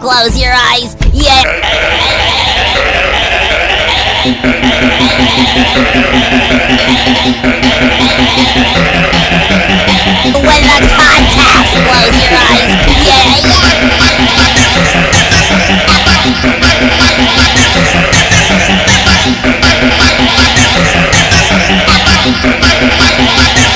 Close your eyes. Yeah. when the contacts close your eyes. Yeah. yeah.